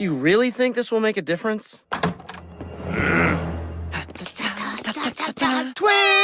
Do you really think this will make a difference? Twins!